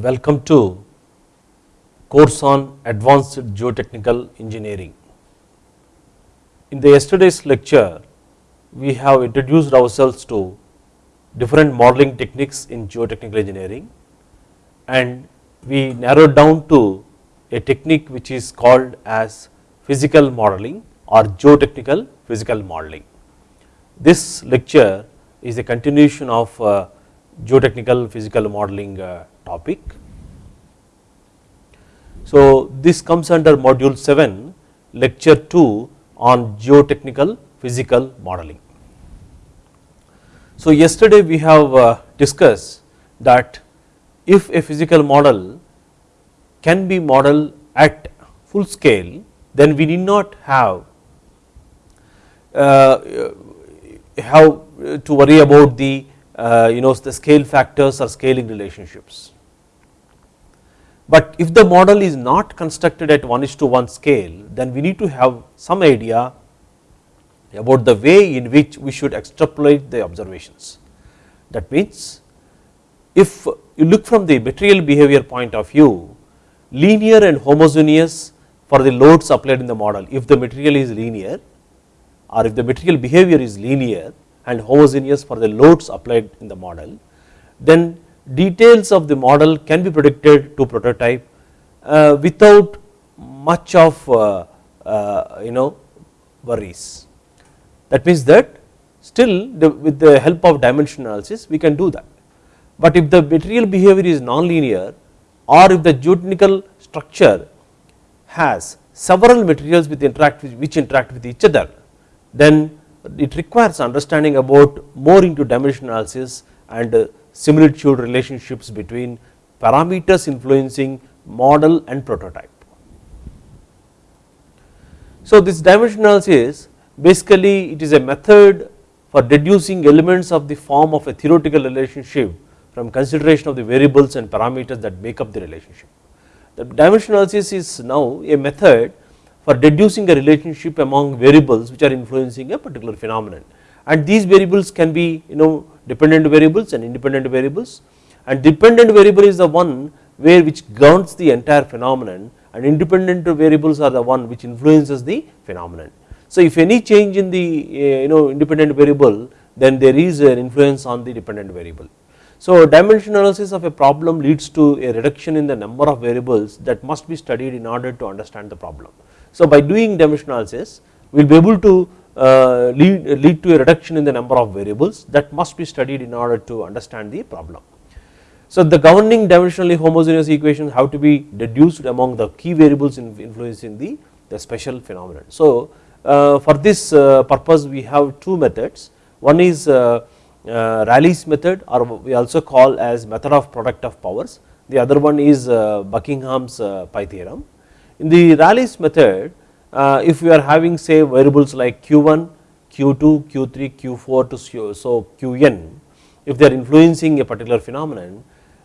welcome to course on advanced geotechnical engineering. In the yesterday's lecture we have introduced ourselves to different modeling techniques in geotechnical engineering and we narrowed down to a technique which is called as physical modeling or geotechnical physical modeling. This lecture is a continuation of uh, geotechnical physical modeling uh, topic. So this comes under module 7 lecture 2 on geotechnical physical modeling. So yesterday we have uh, discussed that if a physical model can be modeled at full scale then we need not have uh, have to worry about the uh, you know the scale factors or scaling relationships. But if the model is not constructed at 1 is to 1 scale then we need to have some idea about the way in which we should extrapolate the observations. That means if you look from the material behavior point of view linear and homogeneous for the loads applied in the model if the material is linear or if the material behavior is linear and homogeneous for the loads applied in the model, then details of the model can be predicted to prototype uh, without much of uh, uh, you know worries. That means that still the, with the help of dimension analysis we can do that. But if the material behavior is non-linear or if the geotechnical structure has several materials with interact which interact with each other, then it requires understanding about more into dimension analysis and similitude relationships between parameters influencing model and prototype. So this dimension analysis basically it is a method for deducing elements of the form of a theoretical relationship from consideration of the variables and parameters that make up the relationship. The dimension analysis is now a method for deducing a relationship among variables which are influencing a particular phenomenon and these variables can be you know dependent variables and independent variables and dependent variable is the one where which governs the entire phenomenon and independent variables are the one which influences the phenomenon. So if any change in the eh, you know independent variable then there is an influence on the dependent variable. So dimension analysis of a problem leads to a reduction in the number of variables that must be studied in order to understand the problem. So by doing dimension analysis we will be able to lead, lead to a reduction in the number of variables that must be studied in order to understand the problem. So the governing dimensionally homogeneous equations have to be deduced among the key variables influencing the, the special phenomenon. So uh, for this uh, purpose we have two methods one is uh, uh, Rayleigh's method or we also call as method of product of powers the other one is uh, Buckingham's pi theorem in the Rayleigh's method uh, if we are having say variables like q1, q2, q3, q4 to so qn if they are influencing a particular phenomenon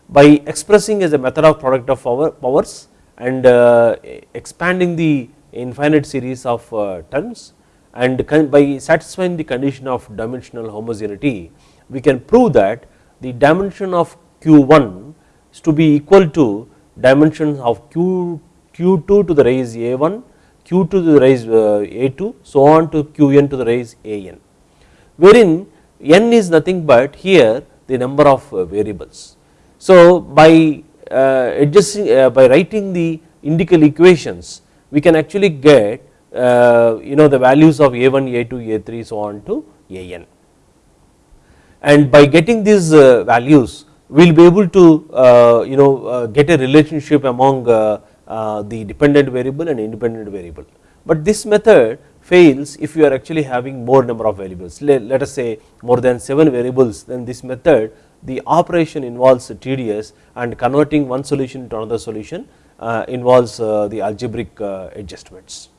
by expressing as a method of product of power, powers and uh, expanding the infinite series of uh, terms and by satisfying the condition of dimensional homogeneity we can prove that the dimension of q1 is to be equal to dimensions of q q2 to the raise a1, q2 to the raise uh, a2 so on to qn to the raise an wherein n is nothing but here the number of uh, variables. So by uh, adjusting by writing the indicial equations we can actually get you know the values of a1, a2, a3 so on to an and by getting these values we will be able to you know get a relationship among the dependent variable and independent variable. But this method fails if you are actually having more number of variables let, let us say more than 7 variables then this method the operation involves tedious and converting one solution to another solution uh, involves uh, the algebraic uh, adjustments.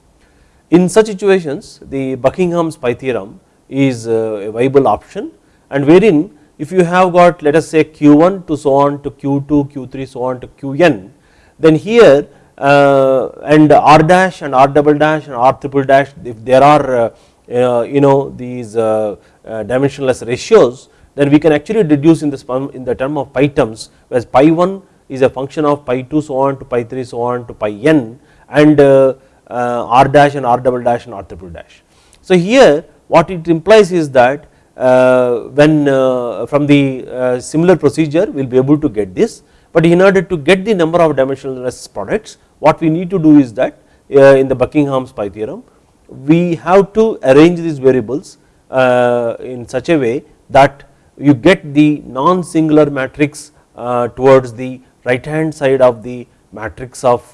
In such situations the Buckingham's pi theorem is uh, a viable option and wherein if you have got let us say q1 to so on to q2, q3 so on to qn then here uh, and r dash and r double dash and r triple dash if there are uh, you know these uh, dimensionless ratios then we can actually deduce in this in the term of pi terms whereas pi 1 is a function of pi 2 so on to pi 3 so on to pi n and uh, uh, r dash and r double dash and r triple dash. So here what it implies is that uh, when uh, from the uh, similar procedure we will be able to get this but in order to get the number of dimensionless products what we need to do is that uh, in the Buckingham's pi theorem we have to arrange these variables uh, in such a way that you get the non-singular matrix uh, towards the right hand side of the matrix of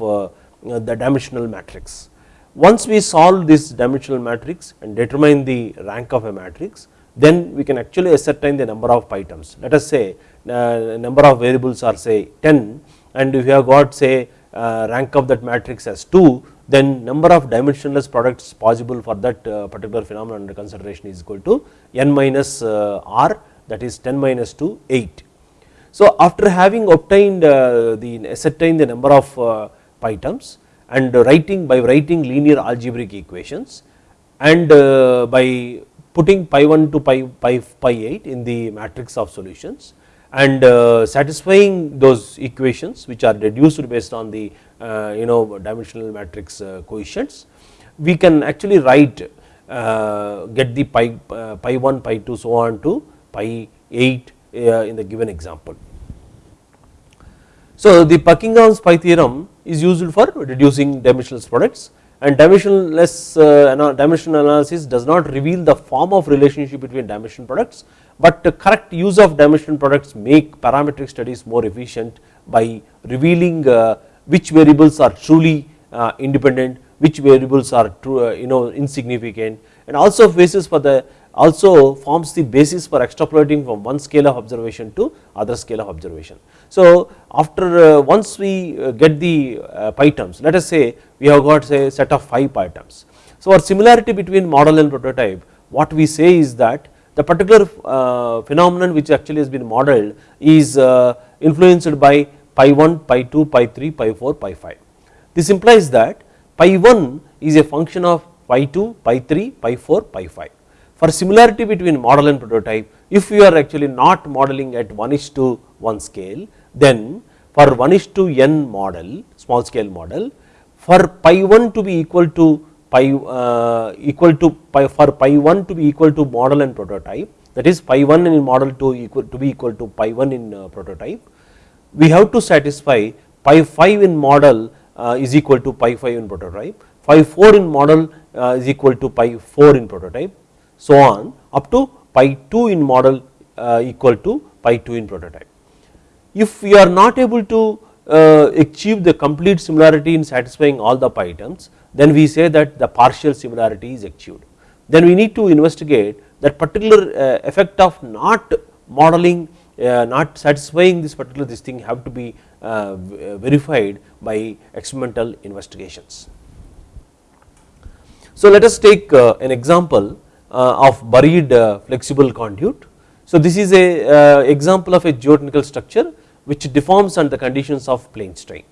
the dimensional matrix. Once we solve this dimensional matrix and determine the rank of a matrix then we can actually ascertain the number of pi terms. Let us say number of variables are say 10 and if you have got say uh, rank of that matrix as 2 then number of dimensionless products possible for that uh, particular phenomenon under consideration is equal to n minus uh, r that is 10 minus 2 8. So after having obtained uh, the ascertain the number of uh, pi terms and writing by writing linear algebraic equations and by putting pi 1 to pi, pi, pi 8 in the matrix of solutions and uh, satisfying those equations which are reduced based on the uh, you know dimensional matrix uh, coefficients we can actually write get the pi, pi 1 pi 2 so on to pi 8 uh, in the given example. So the Buckingham's pi theorem is used for reducing dimensionless products and dimensionless dimensional analysis does not reveal the form of relationship between dimension products, but the correct use of dimension products make parametric studies more efficient by revealing uh, which variables are truly uh, independent, which variables are true, you know insignificant and also basis for the also forms the basis for extrapolating from one scale of observation to other scale of observation. So after uh, once we uh, get the uh, pi terms let us say we have got say set of 5 pi terms. So our similarity between model and prototype what we say is that the particular uh, phenomenon which actually has been modeled is uh, influenced by pi 1, pi 2, pi 3, pi 4, pi 5. This implies that pi 1 is a function of pi 2, pi 3, pi 4, pi 5 for similarity between model and prototype if you are actually not modeling at 1 is to 1 scale then for 1 is to n model small scale model for pi 1 to be equal to pi uh, equal to pi for pi 1 to be equal to model and prototype that is pi 1 in model to equal to be equal to pi 1 in uh, prototype we have to satisfy pi 5 in model uh, is equal to pi 5 in prototype pi 4 in model uh, is equal to pi 4 in prototype so on up to pi 2 in model uh, equal to pi 2 in prototype. If we are not able to uh, achieve the complete similarity in satisfying all the pi terms then we say that the partial similarity is achieved. Then we need to investigate that particular uh, effect of not modeling uh, not satisfying this particular this thing have to be uh, verified by experimental investigations. So let us take an example of buried flexible conduit. So this is a example of a geotechnical structure which deforms under the conditions of plane strain.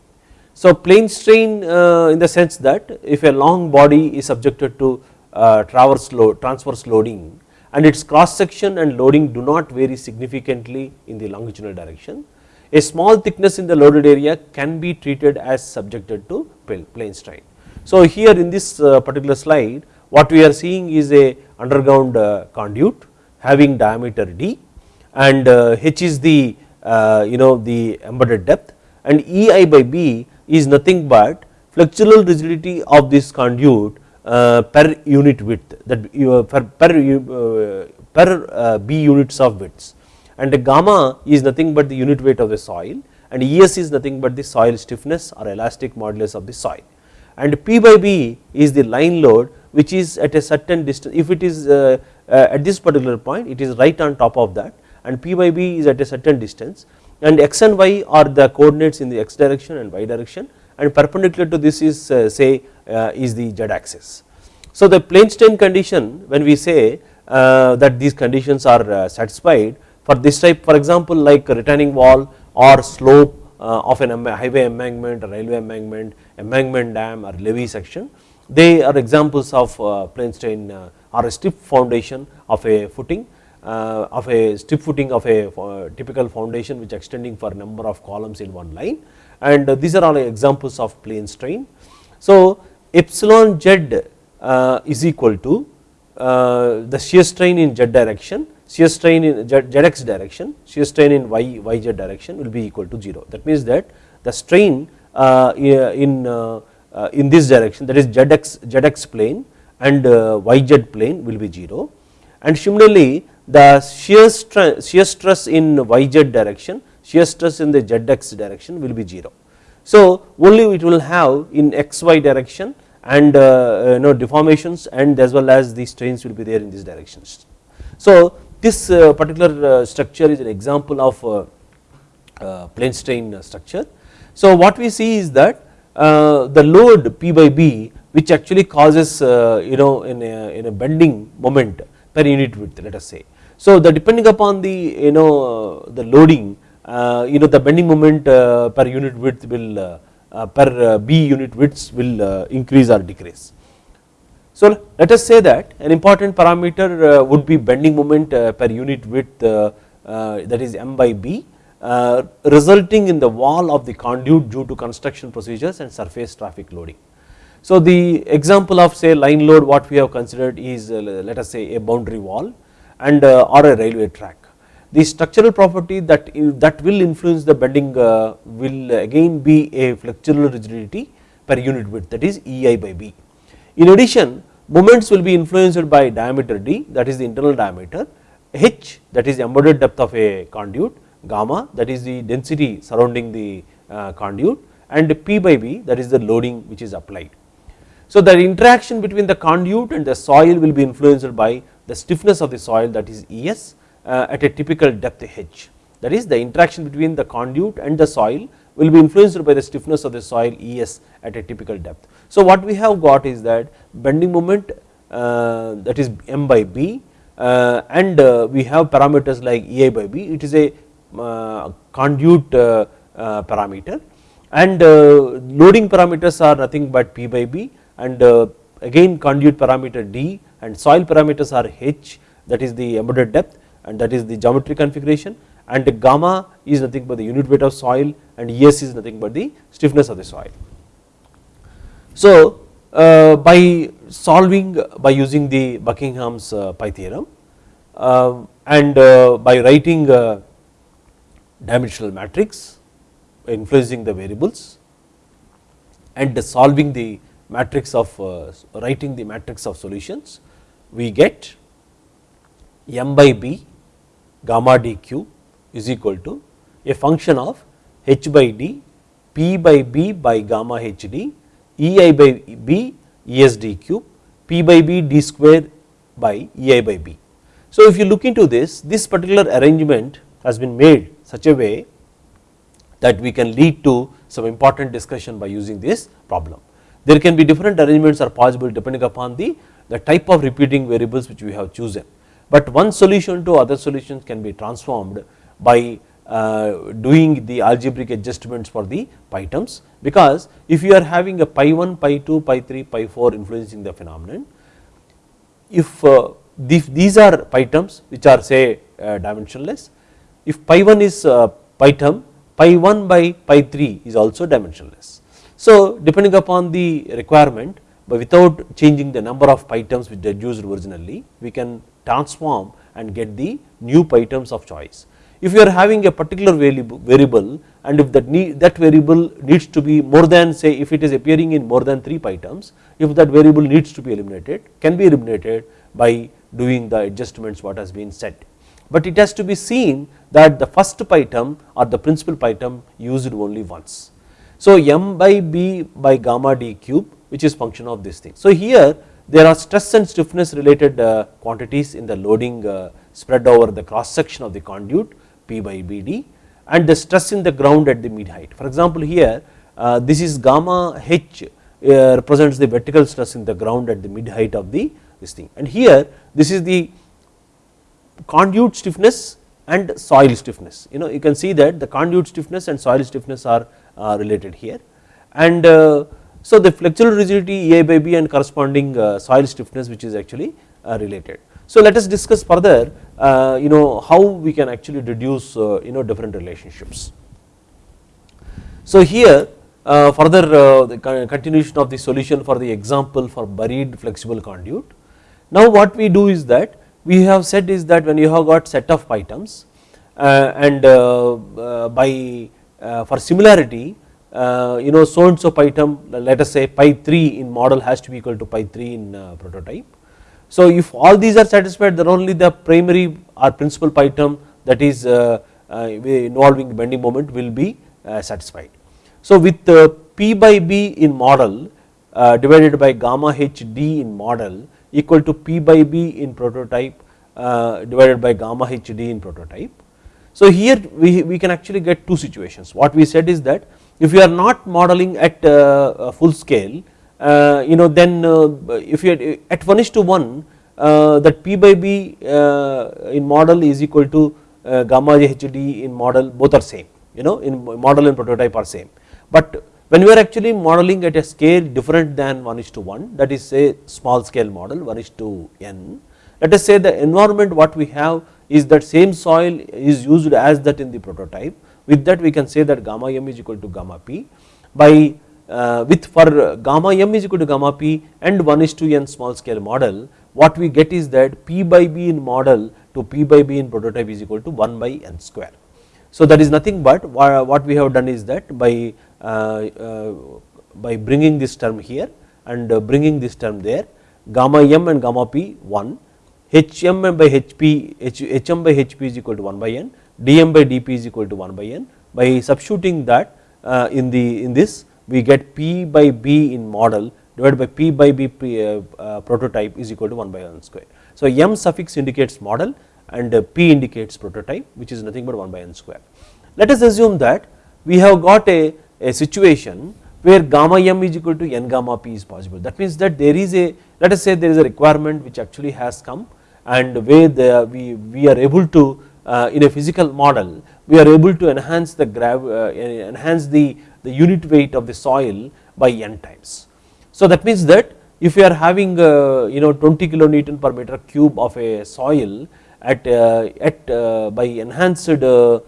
So plane strain in the sense that if a long body is subjected to traverse load, transverse loading and its cross section and loading do not vary significantly in the longitudinal direction, a small thickness in the loaded area can be treated as subjected to plane strain. So here in this particular slide what we are seeing is a underground uh, conduit having diameter d and uh, h is the uh, you know the embedded depth and ei by b is nothing but flexural rigidity of this conduit per unit width that per, per, per b units of widths. And the gamma is nothing but the unit weight of the soil and es is nothing but the soil stiffness or elastic modulus of the soil. And p by b is the line load which is at a certain distance if it is uh, uh, at this particular point it is right on top of that and p by b is at a certain distance and x and y are the coordinates in the x direction and y direction and perpendicular to this is uh, say is the z axis. So the plane strain condition when we say that these conditions are satisfied for this type for example like retaining wall or slope of an highway embankment or railway embankment, embankment dam or levee section they are examples of uh, plane strain uh, or a stiff foundation of a footing uh, of a strip footing of a uh, typical foundation which extending for number of columns in one line and uh, these are all examples of plane strain. So, epsilon z uh, is equal to uh, the shear strain in z direction, shear strain in z, zx direction, shear strain in y, yz direction will be equal to 0. That means that the strain uh, in, in this direction that is zx, zx plane and yz plane will be 0 and similarly the shear stress, shear stress in yz direction, shear stress in the zx direction will be 0. So, only it will have in xy direction and uh, you know deformations and as well as the strains will be there in these directions. So, this uh, particular uh, structure is an example of plane strain structure. So, what we see is that the load P by B which actually causes you know in a, in a bending moment per unit width let us say. So, the depending upon the you know the loading uh, you know the bending moment uh, per unit width will uh, uh per uh, B unit widths will uh, increase or decrease. So, let us say that an important parameter would be bending moment per unit width that is m by B resulting in the wall of the conduit due to construction procedures and surface traffic loading. So, the example of say line load what we have considered is let us say a boundary wall and or a railway track the structural property that that will influence the bending uh, will again be a flexural rigidity per unit width that is EI by B. In addition moments will be influenced by diameter d that is the internal diameter, h that is the embedded depth of a conduit, gamma that is the density surrounding the uh, conduit and p by b that is the loading which is applied. So, the interaction between the conduit and the soil will be influenced by the stiffness of the soil that is Es uh, at a typical depth h. That is the interaction between the conduit and the soil will be influenced by the stiffness of the soil Es at a typical depth. So, what we have got is that bending moment uh, that is m by b uh, and we have parameters like Ei by b. It is a conduit parameter. And loading parameters are nothing but p by b. And again conduit parameter d and soil parameters are h that is the embedded depth and that is the geometry configuration and gamma is nothing but the unit weight of soil and Es is nothing but the stiffness of the soil. So, uh, by solving by using the Buckingham's uh, pi theorem uh, and by writing uh, dimensional matrix influencing the variables and solving the matrix of uh, writing the matrix of solutions we get m by b gamma dq is equal to a function of h by d p by b by gamma h d e i by b es d cube p by b d square by ei by b. So, if you look into this this particular arrangement has been made such a way that we can lead to some important discussion by using this problem. There can be different arrangements are possible depending upon the, the type of repeating variables which we have chosen but one solution to other solutions can be transformed by uh, doing the algebraic adjustments for the pi terms because if you are having a pi 1, pi 2, pi 3, pi 4 influencing the phenomenon if uh, these are pi terms which are say uh, dimensionless if pi 1 is pi term pi 1 by pi 3 is also dimensionless. So depending upon the requirement but without changing the number of pi terms which deduced originally we can transform and get the new pi terms of choice. If you are having a particular variable and if that need, that variable needs to be more than say if it is appearing in more than 3 pi terms if that variable needs to be eliminated can be eliminated by doing the adjustments what has been said. But it has to be seen that the first pi term or the principal pi term used only once. So m by b by gamma d cube which is function of this thing. So here there are stress and stiffness related uh, quantities in the loading uh, spread over the cross section of the conduit P by BD and the stress in the ground at the mid height. For example, here uh, this is gamma H represents the vertical stress in the ground at the mid height of the this thing and here this is the conduit stiffness and soil stiffness you know you can see that the conduit stiffness and soil stiffness are related here and so, the flexural rigidity A by B and corresponding uh, soil stiffness which is actually uh, related. So let us discuss further uh, you know how we can actually deduce you know different relationships. So here further the continuation of the solution for the example for buried flexible conduit. Now what we do is that we have said is that when you have got set of uh, and by for similarity Uh, you know so and so pi term let us say pi 3 in model has to be equal to pi 3 in uh, prototype. So if all these are satisfied then only the primary or principal pi term that is uh, involving bending moment will be satisfied. So with P by B in model uh, divided by gamma h d in model equal to P by B in prototype uh, divided by gamma h d in prototype. So here we, we can actually get two situations what we said is that if you are not modeling at uh, full scale uh, you know then uh, if you at 1 is to 1 uh, that P by B in model is equal to gamma h d in model both are same you know in model and prototype are same. But when we are actually modeling at a scale different than 1 is to 1 that is say small scale model 1 is to n let us say the environment what we have is that same soil is used as that in the prototype with that we can say that gamma m is equal to gamma p by uh, with for gamma m is equal to gamma p and 1 is to n small scale model what we get is that p by b in model to p by b in prototype is equal to 1 by n square. So that is nothing but what we have done is that by uh, uh, by bringing this term here and bringing this term there gamma m and gamma p 1 hm by hp hm by hp is equal to 1 by n dm by dp is equal to 1 by n by substituting that uh, in the in this we get p by b in model divided by p by b uh, uh, prototype is equal to 1 by n square. So m suffix indicates model and p indicates prototype which is nothing but 1 by n square. Let us assume that we have got a a situation where gamma m is equal to n gamma p is possible. That means that there is a let us say there is a requirement which actually has come and where the, we, we are able to uh, in a physical model we are able to enhance the grav uh, enhance the, the unit weight of the soil by n times. So that means that if you are having uh, you know 20 kilonewton per meter cube of a soil at uh, at uh, by enhanced uh,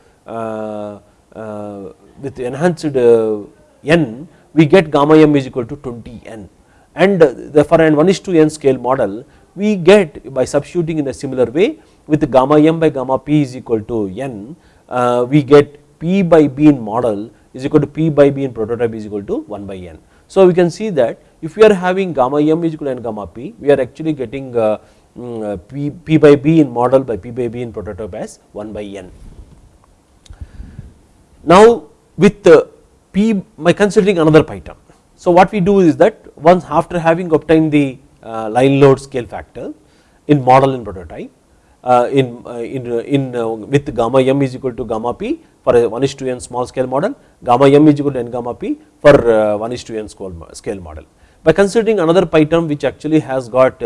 with enhanced uh, n we get gamma m is equal to 20 n and for an 1 is to n scale model we get by substituting in a similar way with gamma m by gamma p is equal to n uh, we get p by b in model is equal to p by b in prototype is equal to 1 by n. So we can see that if we are having gamma m is equal to n gamma p we are actually getting uh, mm, uh, p, p by b in model by p by b in prototype as 1 by n. Now with P by considering another term. So what we do is that once after having obtained the uh, line load scale factor in model and prototype uh, Uh, in uh, in uh, in uh, with gamma m is equal to gamma p for a 1 is to n small scale model gamma m is equal to n gamma p for 1 is to n scale model. By considering another pi term which actually has got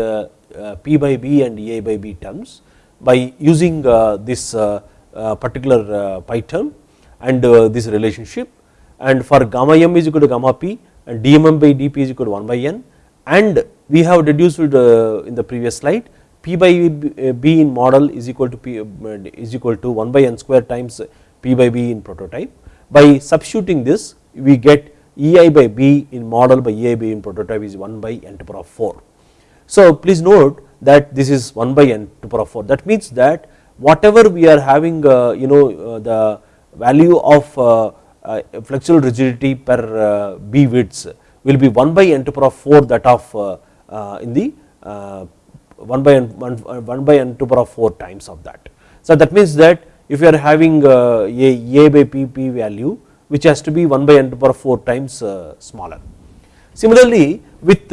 p by b and e by b terms by using this particular pi term and uh, this relationship and for gamma m is equal to gamma p and dmm by dp is equal to 1 by n and we have deduced uh, in the previous slide p by b in model is equal to p is equal to 1 by n square times p by b in prototype. By substituting this we get ei by b in model by ei by in prototype is 1 by n to power of 4. So please note that this is 1 by n to power of 4 that means that whatever we are having uh, you know uh, the value of uh, flexural rigidity per b widths will be 1 by n to power of 4 that of in the 1 by n 1, 1 by n to power of 4 times of that. So that means that if you are having a a by p p value which has to be 1 by n to power of 4 times smaller. Similarly with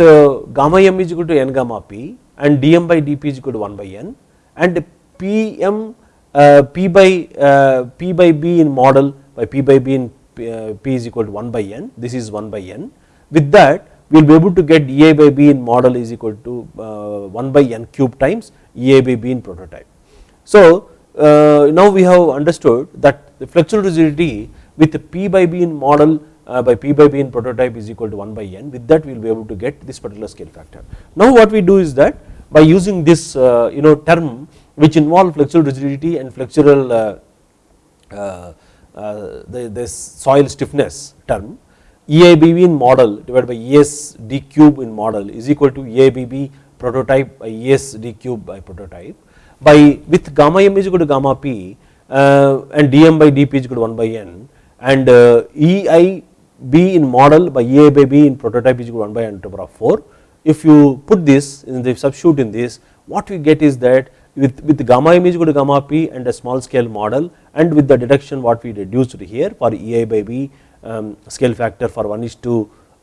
gamma m is equal to n gamma p and dm by dp is equal to 1 by n and pm uh, p by uh, p by b in model by p by b in uh, p is equal to 1 by n this is 1 by n with that we will be able to get ea by b in model is equal to uh, 1 by n cube times ea by b in prototype. So uh, now we have understood that the flexural rigidity with p by b in model uh, by p by b in prototype is equal to 1 by n with that we will be able to get this particular scale factor. Now what we do is that by using this uh, you know term which involve flexural rigidity and flexural the, this soil stiffness term EIBB in model divided by ESD cube in model is equal to EIBB prototype by ESD cube by prototype by with gamma m is equal to gamma p uh, and dm by dp is equal to 1 by n and uh, EIB in model by EI in prototype is equal to 1 by n to the power of 4. If you put this in the substitute in this what we get is that with, with gamma m is equal to gamma p and a small scale model and with the deduction what we reduced here for EI by b scale factor for 1 is to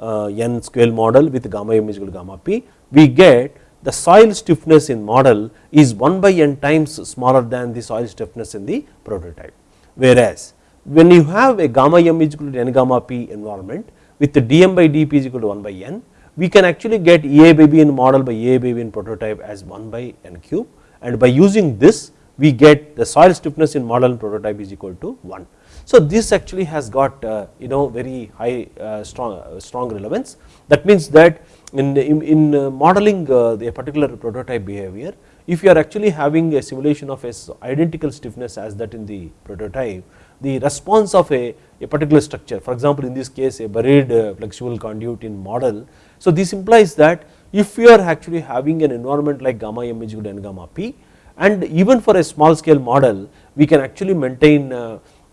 uh, n scale model with gamma m is equal to gamma p we get the soil stiffness in model is 1 by n times smaller than the soil stiffness in the prototype. Whereas when you have a gamma m is equal to n gamma p environment with the dm by dp is equal to 1 by n we can actually get EA by B in model by EA by B in prototype as 1 by n cube and by using this we get the soil stiffness in model and prototype is equal to 1. So this actually has got uh, you know very high uh, strong uh, strong relevance that means that in, in, in modeling the particular prototype behavior if you are actually having a simulation of a identical stiffness as that in the prototype the response of a, a particular structure for example in this case a buried flexible conduit in model. So this implies that if we are actually having an environment like gamma m is equal to n gamma p and even for a small scale model we can actually maintain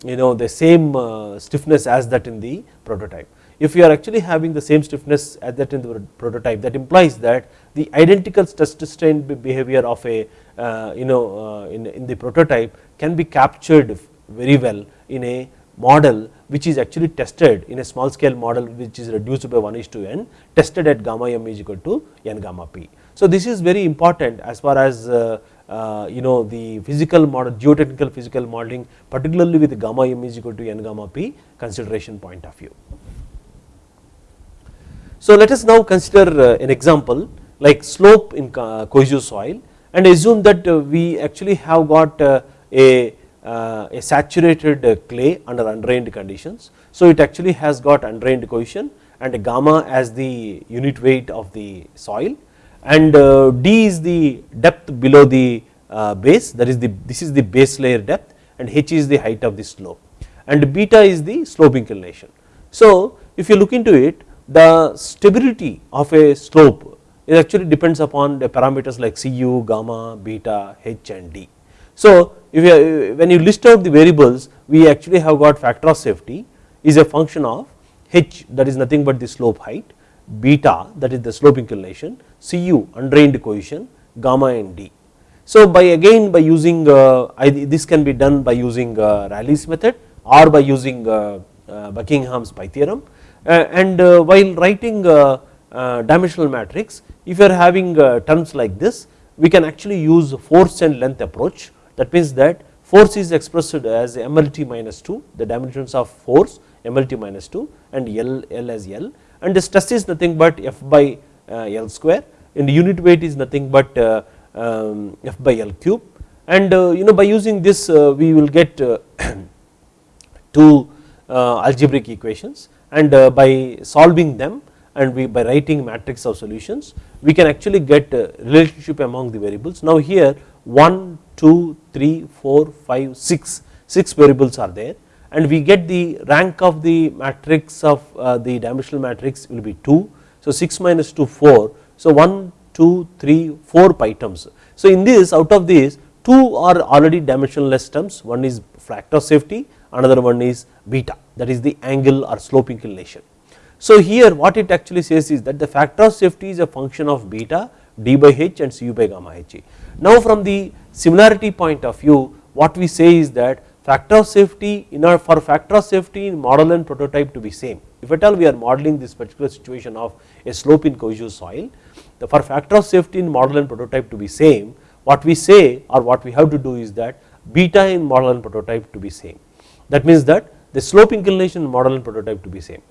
you know the same uh, stiffness as that in the prototype. If you are actually having the same stiffness as that in the prototype that implies that the identical stress strain behavior of a uh, you know uh, in, in the prototype can be captured very well in a model which is actually tested in a small scale model which is reduced by 1 is to n tested at gamma m is equal to n gamma p. So this is very important as far as uh, uh, you know the physical model geotechnical physical modeling particularly with gamma m is equal to n gamma p consideration point of view. So let us now consider uh, an example like slope in cohesive soil and assume that uh, we actually have got uh, a, uh, a saturated clay under undrained conditions. So it actually has got undrained cohesion and gamma as the unit weight of the soil and uh, d is the depth below the uh, base that is the this is the base layer depth and h is the height of the slope and beta is the slope inclination. So if you look into it the stability of a slope it actually depends upon the parameters like cu, gamma, beta, h and d. So if you when you list out the variables we actually have got factor of safety is a function of h that is nothing but the slope height beta that is the slope inclination, Cu undrained cohesion, gamma and D. So by again by using uh, this can be done by using uh, Rayleigh's method or by using uh, Buckingham's pi theorem. And while writing dimensional matrix if you are having terms like this we can actually use force and length approach. That means that force is expressed as MLT minus 2 the dimensions of force MLT minus 2 and L, L as L and the stress is nothing but F by uh, L square. And the unit weight is nothing but uh, um, F by L cube. And uh, you know by using this we will get two algebraic equations. And by solving them and we by writing matrix of solutions we can actually get relationship among the variables. Now here 1, 2, 3, 4, 5, 6, 6 variables are there and we get the rank of the matrix of uh, the dimensional matrix will be 2. So 6 minus 2 4. So 1, 2, 3, 4 pi terms. So in this out of these 2 are already dimensionless terms one is factor of safety another one is beta that is the angle or slope inclination. So here what it actually says is that the factor of safety is a function of beta d by h and cu by gamma h. Now from the similarity point of view what we say is that factor of safety in our for factor of safety in model and prototype to be same. If at all we are modeling this particular situation of a slope in cohesive soil the for factor of safety in model and prototype to be same what we say or what we have to do is that beta in model and prototype to be same. That means that the slope inclination in model and prototype to be same.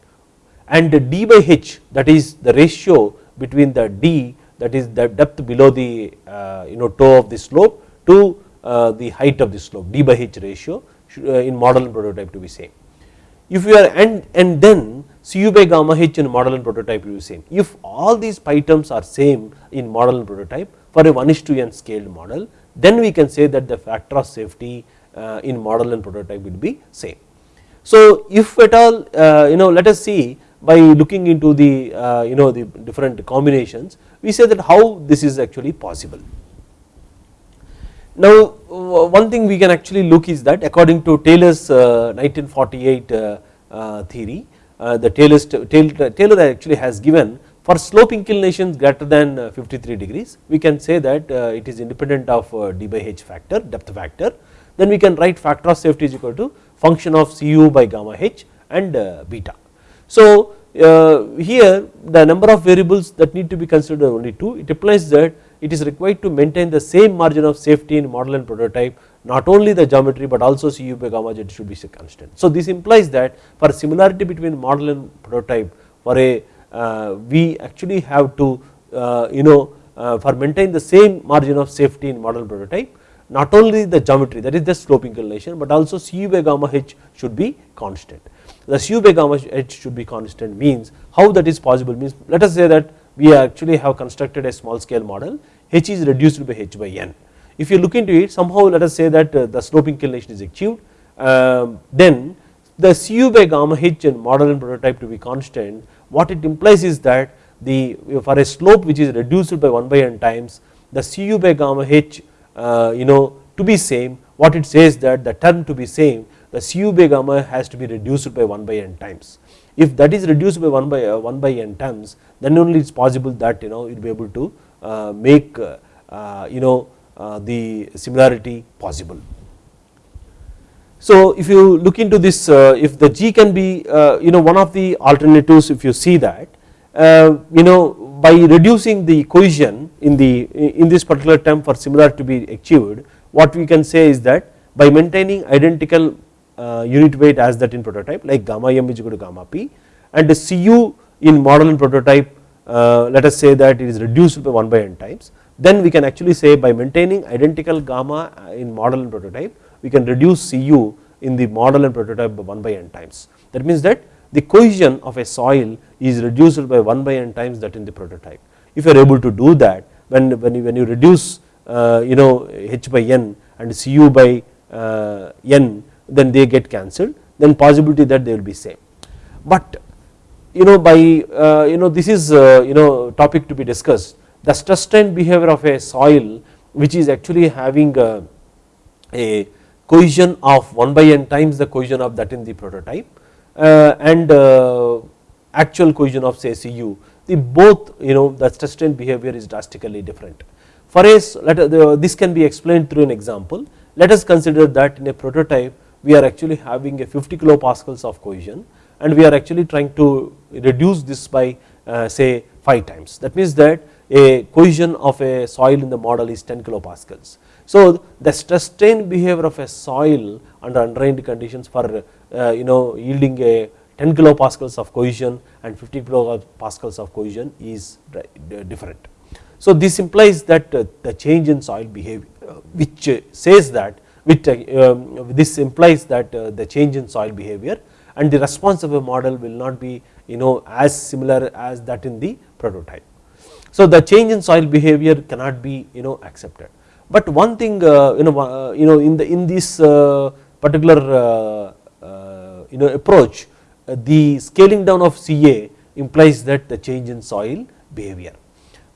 And the d by h that is the ratio between the d that is the depth below the uh, you know toe of the slope to the height of the slope d by h ratio uh, in model and prototype to be same. If you are and, and then Cu by gamma h in model and prototype will be same. If all these pi terms are same in model and prototype for a 1 is to n scaled model then we can say that the factor of safety uh, in model and prototype will be same. So if at all uh, you know let us see by looking into the uh, you know the different combinations we say that how this is actually possible. Now one thing we can actually look is that according to Taylor's uh, 1948 uh, uh, theory uh, the Taylor's, Taylor actually has given for slope inclinations greater than uh, 53 degrees we can say that uh, it is independent of d by h factor depth factor then we can write factor of safety is equal to function of cu by gamma h and beta. So here the number of variables that need to be considered are only 2 it implies that it is required to maintain the same margin of safety in model and prototype not only the geometry but also Cu by gamma z should be constant. So this implies that for similarity between model and prototype for a uh, we actually have to uh, you know uh, for maintain the same margin of safety in model prototype not only the geometry that is the slope inclination but also Cu by gamma h should be constant. The Cu by gamma h should be constant means how that is possible means let us say that we actually have constructed a small scale model h is reduced by h by n. If you look into it somehow let us say that uh, the slope inclination is achieved um, then the Cu by gamma h in model and prototype to be constant what it implies is that the for a slope which is reduced by 1 by n times the Cu by gamma h uh, you know to be same what it says that the term to be same the Cu by gamma has to be reduced by 1 by n times if that is reduced by 1 by uh, 1 by n times then only it is possible that you know you will be able to uh, make uh, you know uh, the similarity possible. So if you look into this uh, if the G can be uh, you know one of the alternatives if you see that you know by reducing the cohesion in the in this particular term for similarity to be achieved what we can say is that by maintaining identical unit weight as that in prototype like gamma m is equal to gamma p and the Cu in model and prototype let us say that it is reduced by 1 by n times then we can actually say by maintaining identical gamma in model and prototype we can reduce Cu in the model and prototype by 1 by n times. That means that the cohesion of a soil is reduced by 1 by n times that in the prototype. If you are able to do that when, when, you, when you reduce uh, you know h by n and Cu by uh, n then they get cancelled then possibility that they will be same. But you know by uh, you know this is uh, you know topic to be discussed the stress strain behavior of a soil which is actually having a, a cohesion of 1 by n times the cohesion of that in the prototype uh, and uh, actual cohesion of say Cu the both you know the stress strain behavior is drastically different. For a let uh, this can be explained through an example let us consider that in a prototype we are actually having a 50 kilopascals of cohesion and we are actually trying to reduce this by uh, say 5 times that means that a cohesion of a soil in the model is 10 kilopascals. So the strain behavior of a soil under undrained conditions for uh, you know yielding a 10 kilopascals of cohesion and 50 kilopascals of cohesion is different. So this implies that uh, the change in soil behavior uh, which says that which um, this implies that the change in soil behavior and the response of a model will not be you know as similar as that in the prototype. So the change in soil behavior cannot be you know accepted. But one thing uh, you know uh, you know in the in this uh, particular you know approach the scaling down of Ca implies that the change in soil behavior.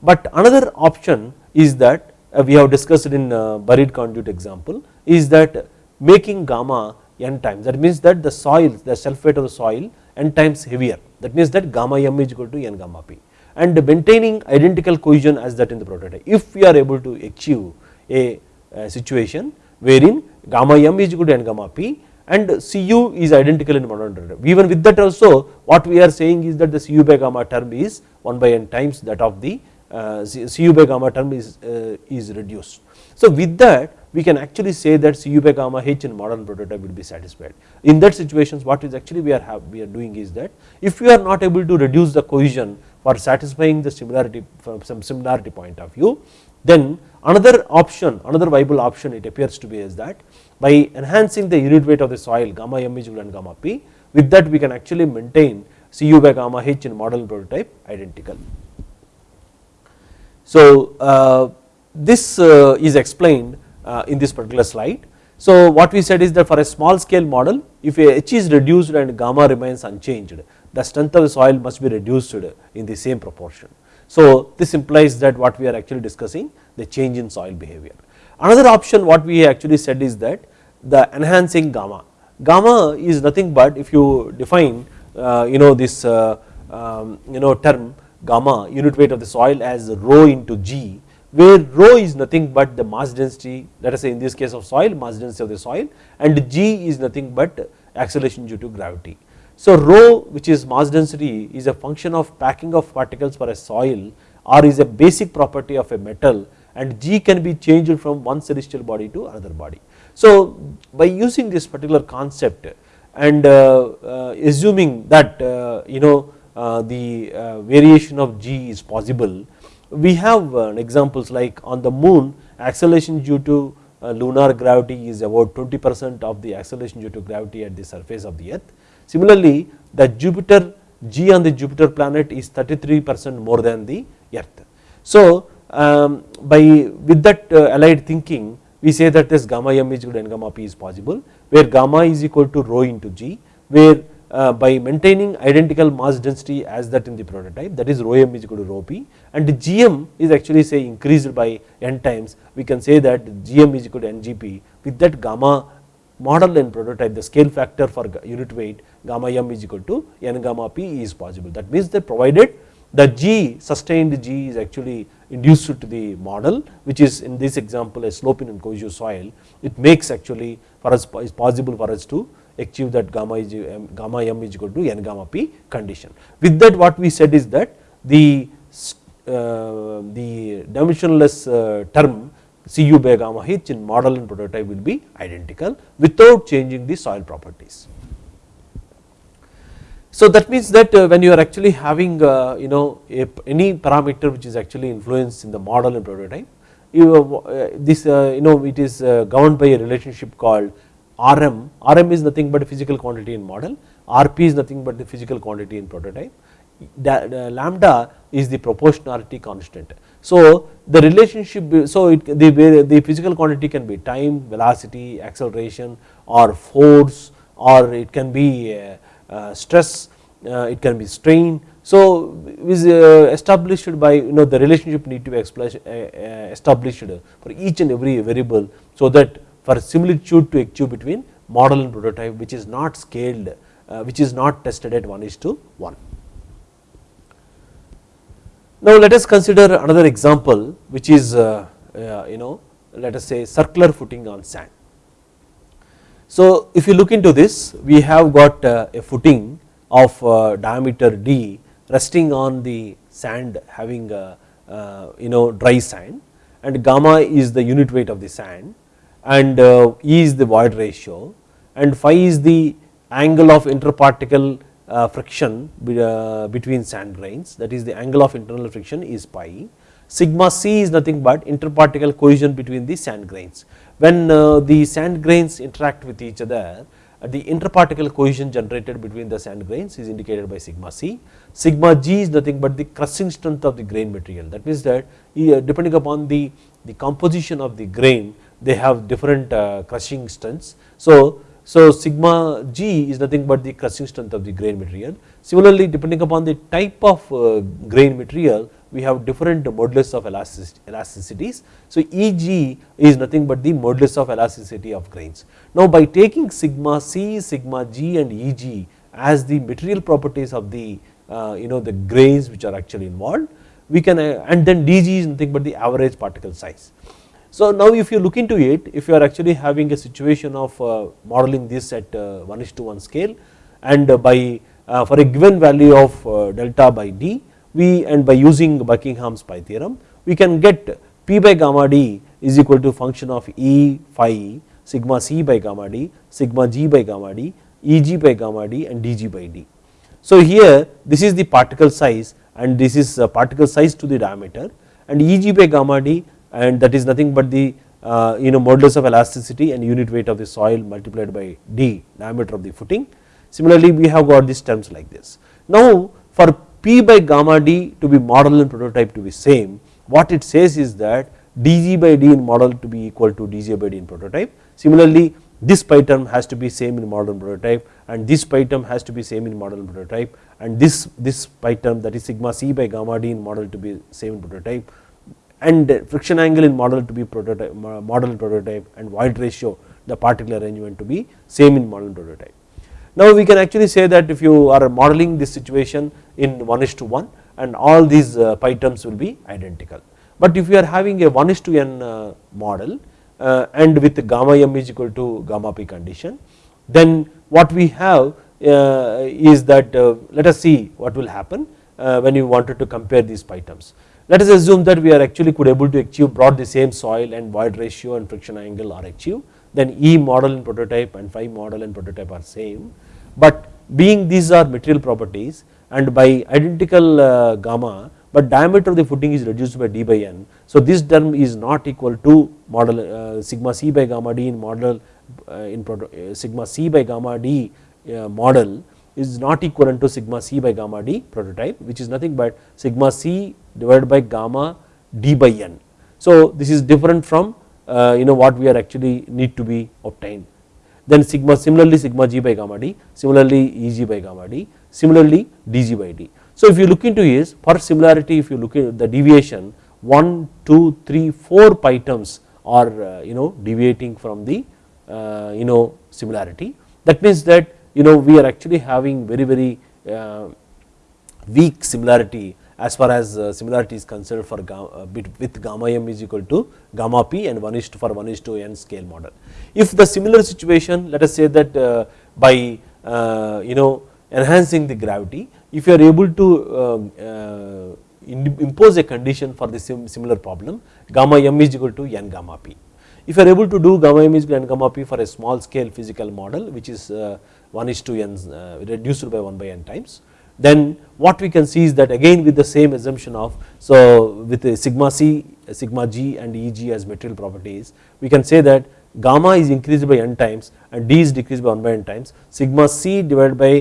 But another option is that we have discussed in buried conduit example is that making gamma n times that means that the soil the self weight of the soil n times heavier that means that gamma m is equal to n gamma p and maintaining identical cohesion as that in the prototype. If we are able to achieve a, a situation wherein gamma m is equal to n gamma p and Cu is identical in modern. Even with that also what we are saying is that the Cu by gamma term is 1 by n times that of the uh, Cu by gamma term is, uh, is reduced. So with that we can actually say that Cu by gamma h in modern prototype will be satisfied. In that situations what is actually we are have, we are doing is that if we are not able to reduce the cohesion for satisfying the similarity from some similarity point of view then another option another viable option it appears to be is that by enhancing the unit weight of the soil gamma m is equal gamma p with that we can actually maintain Cu by gamma h in model prototype identical. So, uh, this uh, is explained uh, in this particular slide. So, what we said is that for a small scale model if h is reduced and gamma remains unchanged the strength of the soil must be reduced in the same proportion. So, this implies that what we are actually discussing the change in soil behavior. Another option what we actually said is that the enhancing gamma, gamma is nothing but if you define you know this um, you know term gamma unit weight of the soil as rho into g where rho is nothing but the mass density let us say in this case of soil mass density of the soil and g is nothing but acceleration due to gravity. So rho which is mass density is a function of packing of particles for a soil or is a basic property of a metal and g can be changed from one celestial body to another body. So by using this particular concept and uh, uh, assuming that uh, you know the uh, variation of g is possible we have uh, examples like on the moon acceleration due to lunar gravity is about 20 percent of the acceleration due to gravity at the surface of the earth Similarly, the Jupiter G on the Jupiter planet is 33 percent more than the earth. So, um, by with that uh, allied thinking we say that this gamma m is equal to n gamma p is possible where gamma is equal to rho into g where uh, Uh, by maintaining identical mass density as that in the prototype that is rho m is equal to rho p and gm is actually say increased by n times. We can say that gm is equal to ngp with that gamma model and prototype the scale factor for unit weight gamma m is equal to n gamma p is possible. That means that provided the g sustained g is actually induced to the model which is in this example a sloping and cohesive soil. It makes actually for us is possible for us to achieve that gamma is gamma m is equal to n gamma p condition. With that what we said is that the uh, the dimensionless uh, term Cu by gamma h in model and prototype will be identical without changing the soil properties. So that means that uh, when you are actually having uh, you know any parameter which is actually influenced in the model and prototype, you uh, this you know it is governed by a relationship called Rm. Rm is nothing but physical quantity in model, Rp is nothing but the physical quantity in prototype. lambda is the proportionality constant. So the relationship, so it, the, the physical quantity can be time, velocity, acceleration or force or it can be uh, uh, stress, uh, it can be strain. So is established by you know the relationship need to be established for each and every variable so that for similitude to achieve between model and prototype which is not scaled, which is not tested at 1 is to 1. Now let us consider another example which is uh, uh, you know let us say circular footing on sand. So if you look into this we have got uh, a footing of uh, diameter d resting on the sand having a, uh, you know dry sand and gamma is the unit weight of the sand and uh, E is the void ratio and phi is the angle of interparticle uh, friction uh, between sand grains that is the angle of internal friction is pi. Sigma c is nothing but interparticle cohesion between the sand grains. When the sand grains interact with each other the interparticle cohesion generated between the sand grains is indicated by sigma c. Sigma g is nothing but the crushing strength of the grain material that means that depending upon the, the composition of the grain they have different crushing strengths. So so sigma g is nothing but the crushing strength of the grain material. Similarly, depending upon the type of uh, grain material, we have different modulus of elasticities. So Eg is nothing but the modulus of elasticity of grains. Now by taking sigma c, sigma g and Eg as the material properties of the uh, you know the grains which are actually involved, we can uh, and then dg is nothing but the average particle size. So now if you look into it, if you are actually having a situation of uh, modeling this at uh, 1 is to 1 scale and by uh, for a given value of delta by d, we and by using Buckingham's pi theorem, we can get p by gamma d is equal to function of E phi sigma c by gamma d, sigma g by gamma d, Eg by gamma d and dg by d. So here this is the particle size and this is particle size to the diameter and Eg by gamma d and that is nothing but the uh, you know modulus of elasticity and unit weight of the soil multiplied by d diameter of the footing. Similarly, we have got these terms like this. Now for P by gamma D to be model and prototype to be same what it says is that dg by d in model to be equal to dg by d in prototype. Similarly this pi term has to be same in model and prototype and this pi term has to be same in model and prototype and this this pi term that is sigma c by gamma d in model to be same in prototype and friction angle in model to be prototype model prototype and void ratio the particle arrangement to be same in model prototype. Now we can actually say that if you are modeling this situation in 1 is to 1 and all these uh, pi terms will be identical. But if you are having a 1 is to n uh, model uh, and with gamma m is equal to gamma p condition then what we have is that let us see what will happen when you wanted to compare these pi terms. Let us assume that we are actually could able to achieve brought the same soil and void ratio and friction angle are achieved then E model and prototype and phi model and prototype are same but being these are material properties and by identical uh, gamma but diameter of the footing is reduced by d by n. So this term is not equal to model uh, sigma c by gamma d in model uh, in sigma c by gamma d model is not equivalent to sigma c by gamma d prototype which is nothing but sigma c divided by gamma d by n. So this is different from uh, you know what we are actually need to be obtained then sigma similarly sigma g by gamma d similarly eg by gamma d similarly dg by d. So if you look into is for similarity if you look at the deviation 1 2 3 4 pi terms are uh, you know deviating from the uh, you know similarity that means that you know we are actually having very very uh, weak similarity as far as uh, similarity is concerned for uh, with gamma m is equal to gamma p and 1 is to for 1 is to n scale model. If the similar situation let us say that by you know enhancing the gravity if you are able to um, impose a condition for the similar problem gamma m is equal to n gamma p. If you are able to do gamma m is equal to n gamma p for a small scale physical model which is 1 is to n reduced by 1 by n times. Then what we can see is that again with the same assumption of so with sigma c sigma g and eg as material properties we can say that gamma is increased by n times and d is decreased by 1 by n times. Sigma c divided by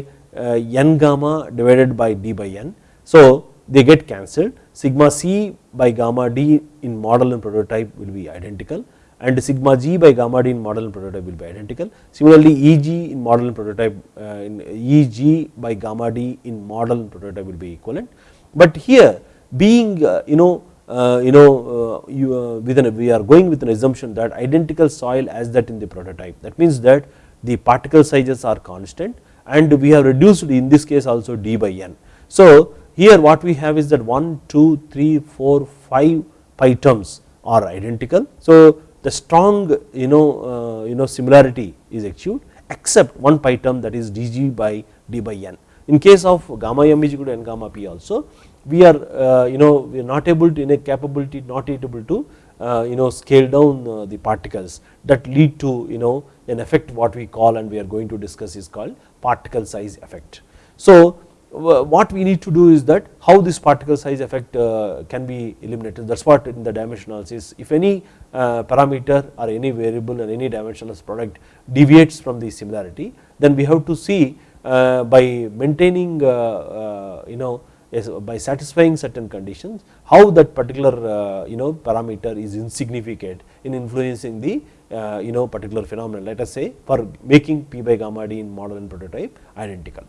uh, n gamma divided by d by n. So they get cancelled. Sigma c by gamma d in model and prototype will be identical and sigma g by gamma d in model and prototype will be identical. Similarly, Eg in model and prototype uh, in Eg by gamma d in model and prototype will be equivalent. But here being uh, you know uh, you know you, an, we are going with an assumption that identical soil as that in the prototype that means that the particle sizes are constant and we have reduced in this case also d by n. So here what we have is that 1, 2, 3, 4, 5 pi terms are identical. So the strong you know uh, you know similarity is achieved except one pi term that is dg by d by n. In case of gamma m is equal to n gamma p also we are uh, you know we are not able to in a capability not able to uh, you know scale down the particles that lead to you know an effect what we call and we are going to discuss is called particle size effect. So what we need to do is that how this particle size effect uh, can be eliminated that is what in the dimension analysis if any uh, parameter or any variable or any dimensionless product deviates from the similarity then we have to see uh, by maintaining you know by satisfying certain conditions how that particular you know parameter is insignificant in influencing the you know particular phenomenon let us say for making p by gamma d in model and prototype identical.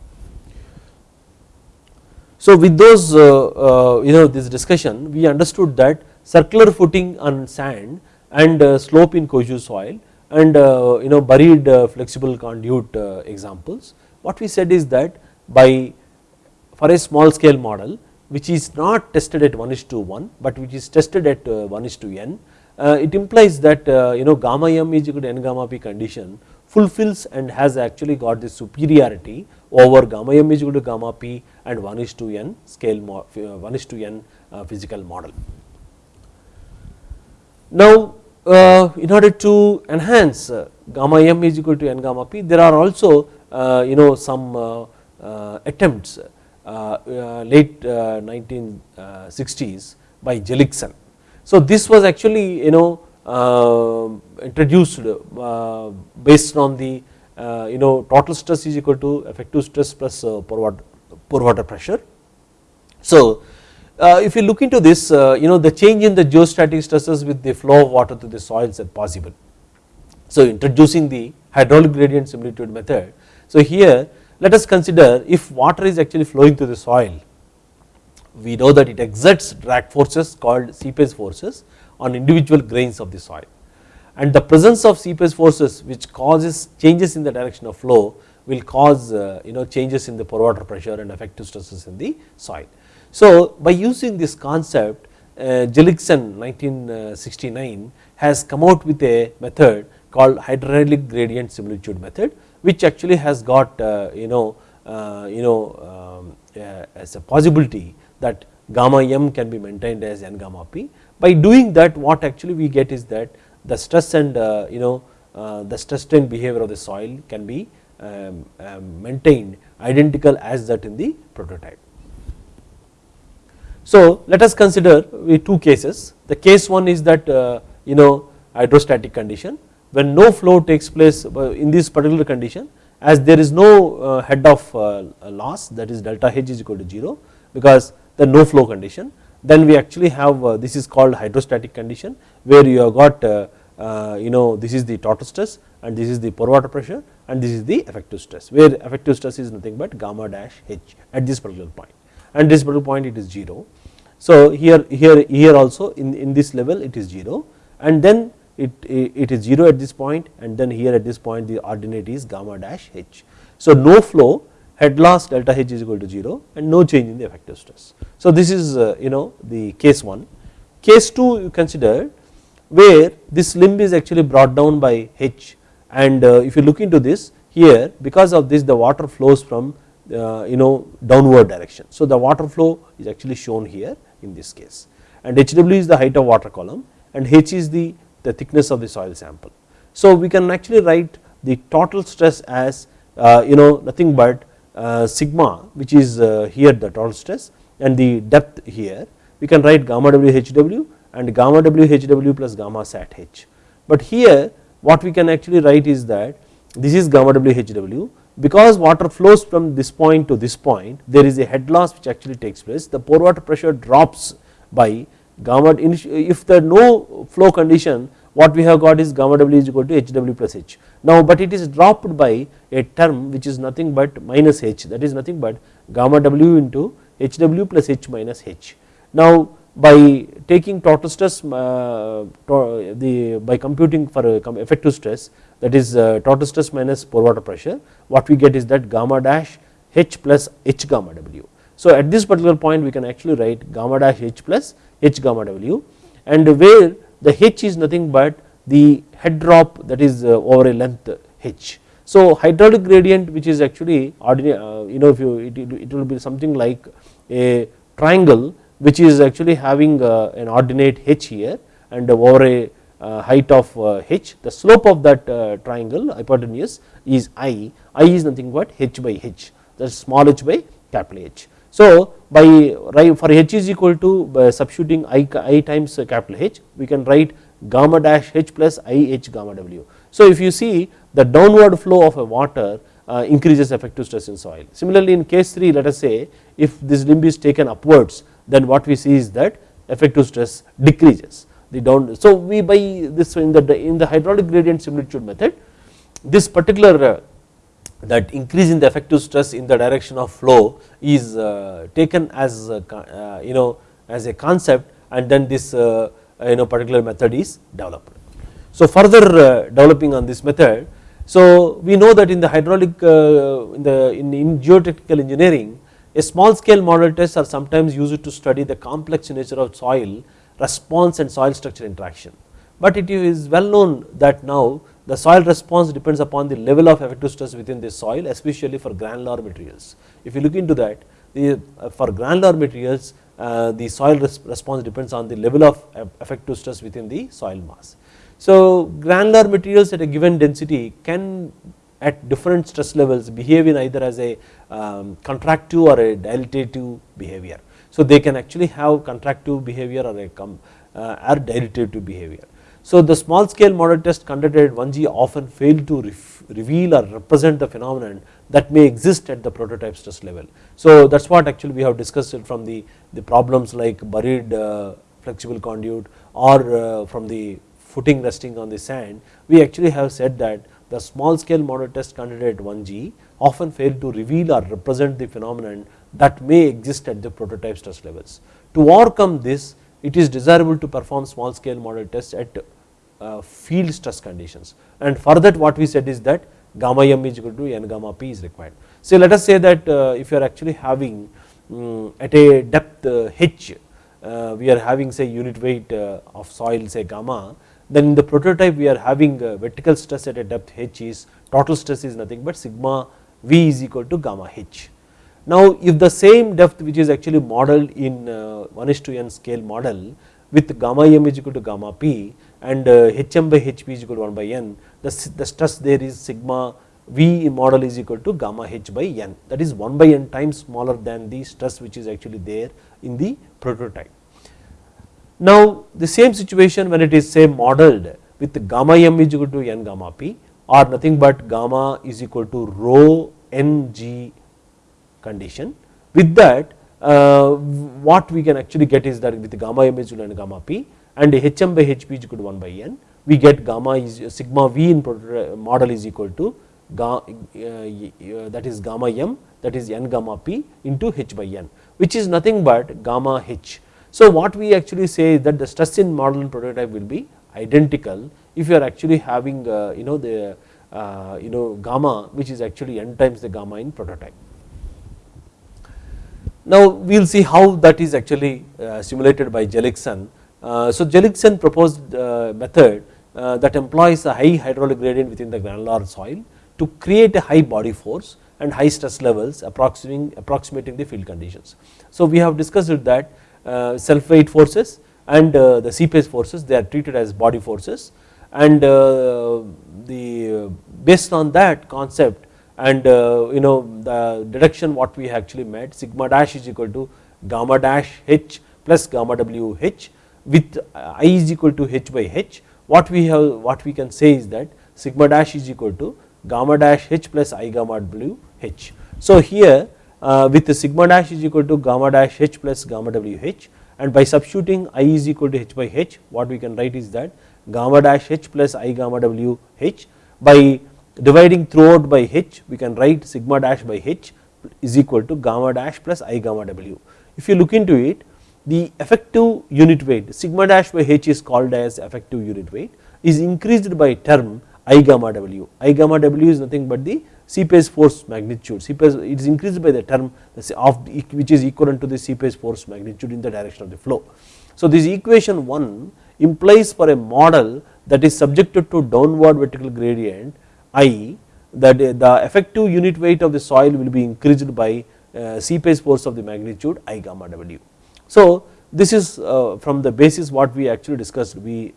So with those uh, uh, you know this discussion we understood that circular footing on sand and uh, slope in cohesive soil and you know buried flexible conduit examples. What we said is that by for a small scale model which is not tested at 1 is to 1 but which is tested at 1 is to n it implies that you know gamma m is equal to n gamma p condition fulfills and has actually got the superiority over gamma m is equal to gamma p and 1 is to n scale uh, 1 is to n uh, physical model. Now uh, in order to enhance uh, gamma m is equal to n gamma p there are also uh, you know some uh, attempts late 1960s by Zelikson. So this was actually you know introduced based on the you know total stress is equal to effective stress plus uh, pore water pressure. So, uh, if you look into this uh, you know the change in the geostatic stresses with the flow of water to the soils are possible. So, introducing the hydraulic gradient similitude method. So, here let us consider if water is actually flowing to the soil we know that it exerts drag forces called seepage forces on individual grains of the soil and the presence of seepage forces which causes changes in the direction of flow will cause uh, you know changes in the pore water pressure and effective stresses in the soil. So, by using this concept uh, 1969 has come out with a method called hydraulic gradient similitude method which actually has got uh, you know uh, you know um, uh, as a possibility that gamma m can be maintained as n gamma p. By doing that what actually we get is that the stress and uh, you know uh, the stress strain behavior of the soil can be um, um, maintained identical as that in the prototype. So, let us consider two cases the case one is that uh, you know hydrostatic condition when no flow takes place uh, in this particular condition as there is no uh, head of uh, loss that is delta H is equal to 0 because the no flow condition then we actually have uh, this is called hydrostatic condition where you have got uh, you know this is the total stress and this is the pore water pressure and this is the effective stress where effective stress is nothing but gamma dash h at this particular point and this particular point it is 0. So here here here also in, in this level it is 0 and then it, it is 0 at this point and then here at this point the ordinate is gamma dash h. So no flow head loss delta H is equal to 0 and no change in the effective stress. So this is uh, you know the case 1. Case 2 you consider where this limb is actually brought down by H and uh, if you look into this here because of this the water flows from uh, you know downward direction. So the water flow is actually shown here in this case and HW is the height of water column and H is the, the thickness of the soil sample. So we can actually write the total stress as uh, you know nothing but sigma which is here the total stress and the depth here we can write gamma w hw and gamma w hw plus gamma sat h. But here what we can actually write is that this is gamma w hw because water flows from this point to this point there is a head loss which actually takes place the pore water pressure drops by gamma if there no flow condition what we have got is gamma w is equal to hw plus h. Now but it is dropped by a term which is nothing but minus h that is nothing but gamma w into hw plus h minus h. Now by taking total stress uh, the by computing for effective stress that is uh, total stress minus pore water pressure what we get is that gamma dash h plus h gamma w. So at this particular point we can actually write gamma dash h plus h gamma w and where the h is nothing but the head drop that is uh, over a length h. So hydraulic gradient which is actually ordinary uh, you know if you it, it will be something like a triangle which is actually having uh, an ordinate h here and over a height of h the slope of that triangle hypotenuse is i, i is nothing but h by h that is small h by capital H. So by for h is equal to substituting i, I times capital H we can write gamma dash h plus i h gamma w. So if you see the downward flow of a water uh, increases effective stress in soil. Similarly in case 3 let us say if this limb is taken upwards then what we see is that effective stress decreases the down. So we by this in the in the hydraulic gradient similitude method this particular uh, that increase in the effective stress in the direction of flow is uh, taken as uh, you know as a concept and then this you know particular method is developed. So further developing on this method so we know that in the hydraulic in the in geotechnical engineering a small scale model tests are sometimes used to study the complex nature of soil response and soil structure interaction. But it is well known that now the soil response depends upon the level of effective stress within the soil especially for granular materials. If you look into that the, uh, for granular materials uh, the soil res response depends on the level of effective stress within the soil mass. So granular materials at a given density can at different stress levels behave in either as a um, contractive or a dilatative behavior. So they can actually have contractive behavior or a uh, or dilatative behavior. So the small scale model test conducted at 1G often fail to reveal or represent the phenomenon that may exist at the prototype stress level. So that is what actually we have discussed from the, the problems like buried uh, flexible conduit or uh, from the footing resting on the sand we actually have said that the small scale model test at 1G often fail to reveal or represent the phenomenon that may exist at the prototype stress levels. To overcome this it is desirable to perform small scale model tests at uh, field stress conditions and for that what we said is that gamma m is equal to n gamma p is required. So let us say that uh, if you are actually having um, at a depth uh, h uh, we are having say unit weight uh, of soil say gamma then in the prototype we are having vertical stress at a depth h is total stress is nothing but sigma v is equal to gamma h. Now if the same depth which is actually modeled in uh, 1 is to n scale model with gamma m is equal to gamma p and hm by hp is equal to 1 by n the, the stress there is sigma v in model is equal to gamma h by n that is 1 by n times smaller than the stress which is actually there in the prototype. Now the same situation when it is say modeled with gamma m is equal to n gamma p or nothing but gamma is equal to rho n g condition with that uh, what we can actually get is that with gamma m is equal to n gamma p and hm by hp is equal to 1 by n we get gamma is sigma v in model is equal to uh, uh, that is gamma m that is n gamma p into h by n which is nothing but gamma h. So what we actually say is that the stress in model and prototype will be identical if you are actually having uh, you know the uh, you know gamma which is actually n times the gamma in prototype. Now we will see how that is actually uh, simulated by Zelikson. Uh, so Zelikson proposed method that employs a high hydraulic gradient within the granular soil to create a high body force and high stress levels approximating, approximating the field conditions. So we have discussed that self weight forces and uh, the seepage forces they are treated as body forces and uh, the based on that concept and you know the deduction what we actually made sigma dash is equal to gamma dash h plus gamma w h with i is equal to h by h what we have what we can say is that sigma dash is equal to gamma dash h plus i gamma w h. So here uh, Uh, with the sigma dash is equal to gamma dash h plus gamma w h and by substituting i is equal to h by h what we can write is that gamma dash h plus i gamma w h by dividing throughout by h we can write sigma dash by h is equal to gamma dash plus i gamma w. If you look into it the effective unit weight sigma dash by h is called as effective unit weight is increased by term i gamma w. i gamma w is nothing but the seepage force magnitude seepage it is increased by the term of which is equivalent to the seepage force magnitude in the direction of the flow. So this equation 1 implies for a model that is subjected to downward vertical gradient i that the effective unit weight of the soil will be increased by uh, seepage force of the magnitude i gamma w. So this is uh, from the basis what we actually discussed we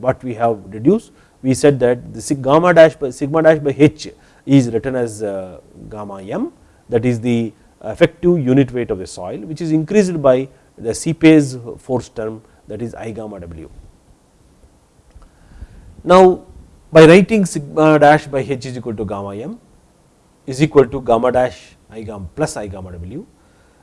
what we have deduced we said that the gamma dash by sigma dash by h is written as uh, gamma m that is the effective unit weight of the soil which is increased by the seepage force term that is i gamma w. Now by writing sigma dash by h is equal to gamma m is equal to gamma dash i gamma plus i gamma w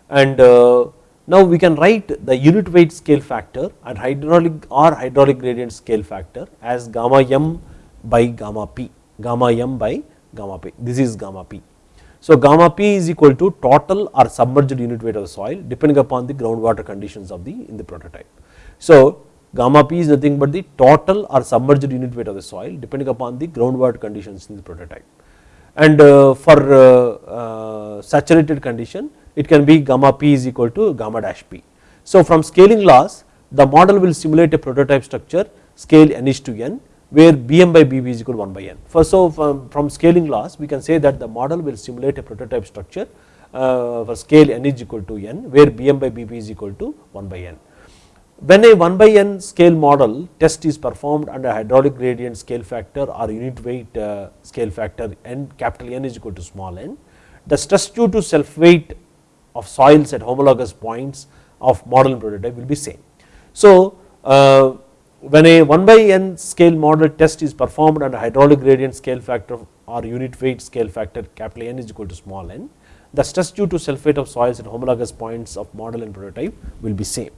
and uh, now we can write the unit weight scale factor and hydraulic or hydraulic gradient scale factor as gamma m by gamma p, gamma m by gamma p, this is gamma p. So gamma p is equal to total or submerged unit weight of the soil depending upon the groundwater conditions of the in the prototype. So gamma p is nothing but the total or submerged unit weight of the soil depending upon the groundwater conditions in the prototype. And uh, for uh, uh, saturated condition it can be gamma p is equal to gamma dash p. So from scaling laws the model will simulate a prototype structure scale n is to n where bm by bb is equal to 1 by n. For so from, from scaling laws we can say that the model will simulate a prototype structure uh, for scale n is equal to n where bm by bb is equal to 1 by n. When a 1 by n scale model test is performed under hydraulic gradient scale factor or unit weight uh, scale factor n capital N is equal to small n, the stress due to self weight of soils at homologous points of model and prototype will be same. So uh, when a 1 by n scale model test is performed under hydraulic gradient scale factor or unit weight scale factor capital N is equal to small n, the stress due to self weight of soils at homologous points of model and prototype will be same.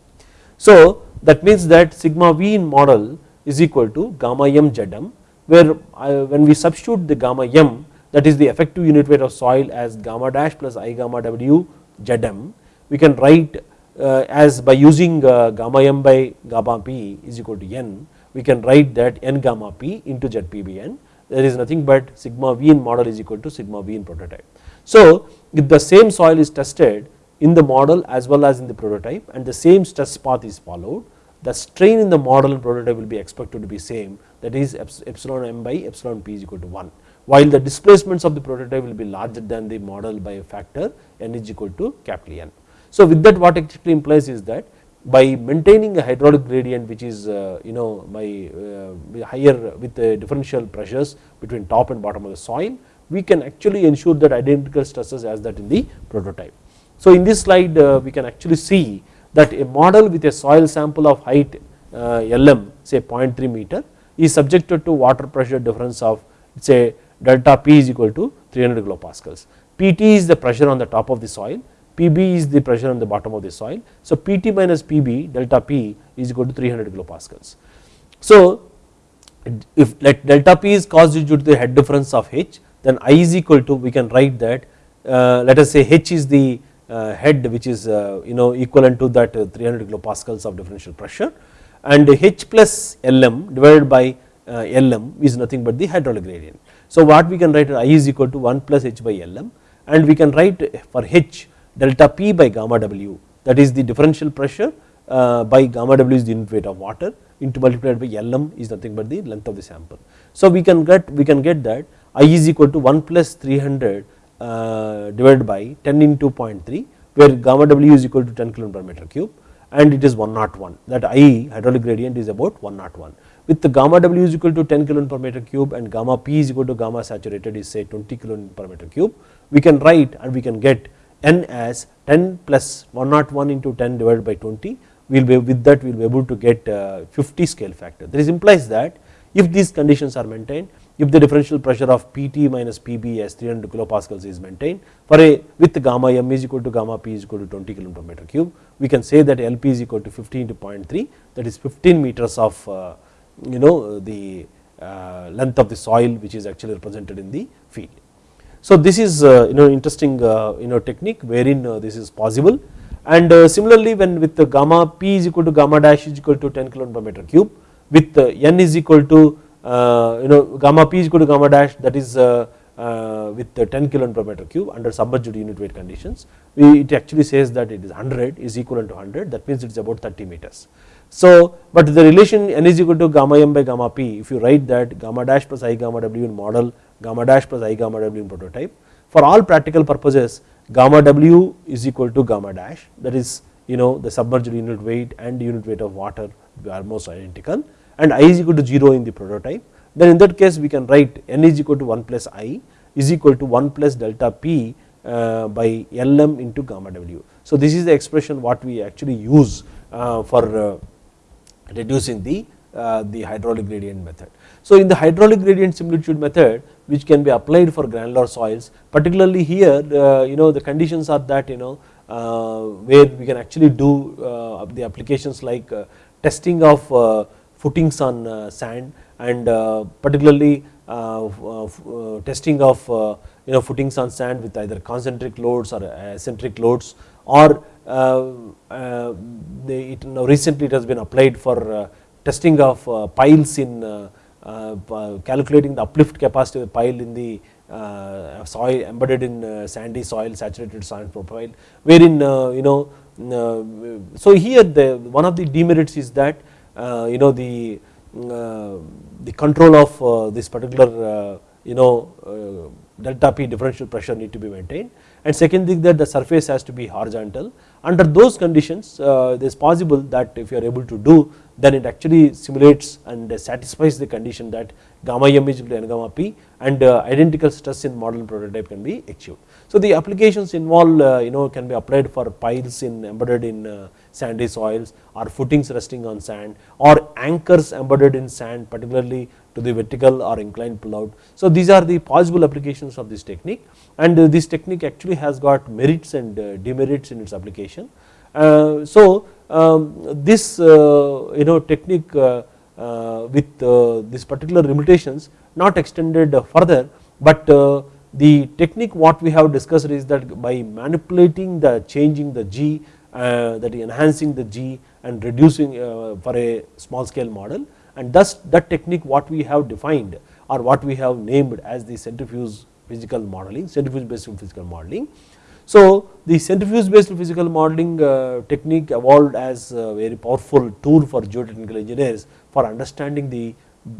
So that means that sigma v in model is equal to gamma m zm where uh, when we substitute the gamma m that is the effective unit weight of soil as gamma dash plus i gamma w zm we can write as by using uh, gamma m by gamma p is equal to n we can write that n gamma p into zpbn there is nothing but sigma v in model is equal to sigma v in prototype. So if the same soil is tested in the model as well as in the prototype and the same stress path is followed the strain in the model and prototype will be expected to be same that is epsilon m by epsilon p is equal to 1 while the displacements of the prototype will be larger than the model by a factor n is equal to capital N. So with that what actually implies is that by maintaining a hydraulic gradient which is uh, you know by uh, higher with the differential pressures between top and bottom of the soil we can actually ensure that identical stresses as that in the prototype. So in this slide uh, we can actually see that a model with a soil sample of height Lm say 0.3 meter is subjected to water pressure difference of say delta P is equal to 300 kilopascals. Pt is the pressure on the top of the soil Pb is the pressure on the bottom of the soil. So Pt minus Pb delta P is equal to 300 kilopascals. So if let delta P is caused due to the head difference of H then I is equal to we can write that uh, let us say H is the uh, head which is uh, you know equivalent to that uh, 300 kilopascals of differential pressure and H plus Lm divided by uh, Lm is nothing but the hydraulic gradient. So what we can write I is equal to 1 plus H by Lm and we can write for H delta P by gamma W. That is the differential pressure uh, by gamma W is the unit weight of water into multiplied by Lm is nothing but the length of the sample. So we can get we can get that I is equal to 1 plus 300 uh, divided by 10 into 0.3 where gamma W is equal to 10 kilo per meter cube and it is 101 that I hydraulic gradient is about 101 with the gamma W is equal to 10 kilo per meter cube and gamma P is equal to gamma saturated is say 20 kilo per meter cube we can write and we can get n as 10 plus 101 into 10 divided by 20 we will be with that we will be able to get uh, 50 scale factor this implies that if these conditions are maintained if the differential pressure of Pt minus Pb as 300 kilopascals is maintained for a with gamma m is equal to gamma p is equal to 20 kilo per meter cube we can say that Lp is equal to 15 into 0.3 that is 15 meters of uh, you know the uh, length of the soil which is actually represented in the field. So this is uh, you know interesting uh, you know technique wherein uh, this is possible and similarly when with the gamma p is equal to gamma dash is equal to 10 kilo per meter cube with n is equal to you know gamma p is equal to gamma dash that is with 10 kilo per meter cube under submerged unit weight conditions we it actually says that it is 100 is equivalent to 100 that means it is about 30 meters. So but the relation n is equal to gamma m by gamma p if you write that gamma dash plus i gamma w in model gamma dash plus i gamma w in prototype. For all practical purposes gamma w is equal to gamma dash that is you know the submerged unit weight and unit weight of water are almost identical and i is equal to 0 in the prototype then in that case we can write n is equal to 1 plus i is equal to 1 plus delta p uh, by lm into gamma w. So this is the expression what we actually use uh, for uh, reducing the the hydraulic gradient method. So in the hydraulic gradient similitude method which can be applied for granular soils. Particularly here uh, you know the conditions are that you know uh, where we can actually do uh, the applications like uh, testing of uh, footings on uh, sand and particularly testing of you know footings on sand with either concentric loads or eccentric loads or know, recently it has been applied for testing of piles in calculating the uplift capacity of the pile in the uh, soil embedded in uh, sandy soil saturated soil profile wherein uh, you know uh, so here the one of the demerits is that uh, you know the mm, the control of this particular you know delta P differential pressure need to be maintained. And second thing that the surface has to be horizontal. Under those conditions uh, it is possible that if you are able to do then it actually simulates and satisfies the condition that gamma m is equal to n gamma p and uh, identical stress in model and prototype can be achieved. So, the applications involved uh, you know can be applied for piles in embedded in uh, sandy soils or footings resting on sand or anchors embedded in sand particularly to the vertical or inclined pull out. So, these are the possible applications of this technique and this technique actually has got merits and demerits in its application. So, this you know technique with this particular limitations not extended further, but uh, the technique what we have discussed is that by manipulating the changing the G uh, that enhancing the G and reducing uh, for a small scale model and thus that technique what we have defined or what we have named as the centrifuge physical modeling centrifuge based physical modeling. So, the centrifuge based physical modeling uh, technique evolved as a very powerful tool for geotechnical engineers for understanding the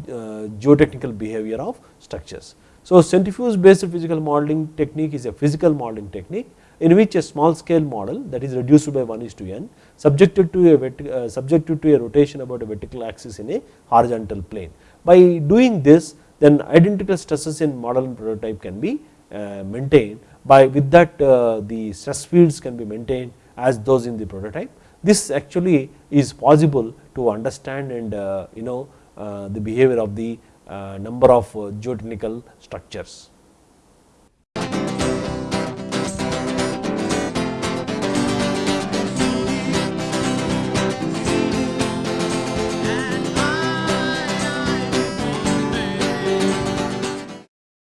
uh, geotechnical behavior of structures. So, centrifuge based physical modeling technique is a physical modeling technique in which a small scale model that is reduced by 1 is to n subjected to a uh, subjected to a rotation about a vertical axis in a horizontal plane. By doing this then identical stresses in model and prototype can be uh, maintained by with that uh, the stress fields can be maintained as those in the prototype. This actually is possible to understand and uh, you know uh, the behavior of the number of geotechnical structures.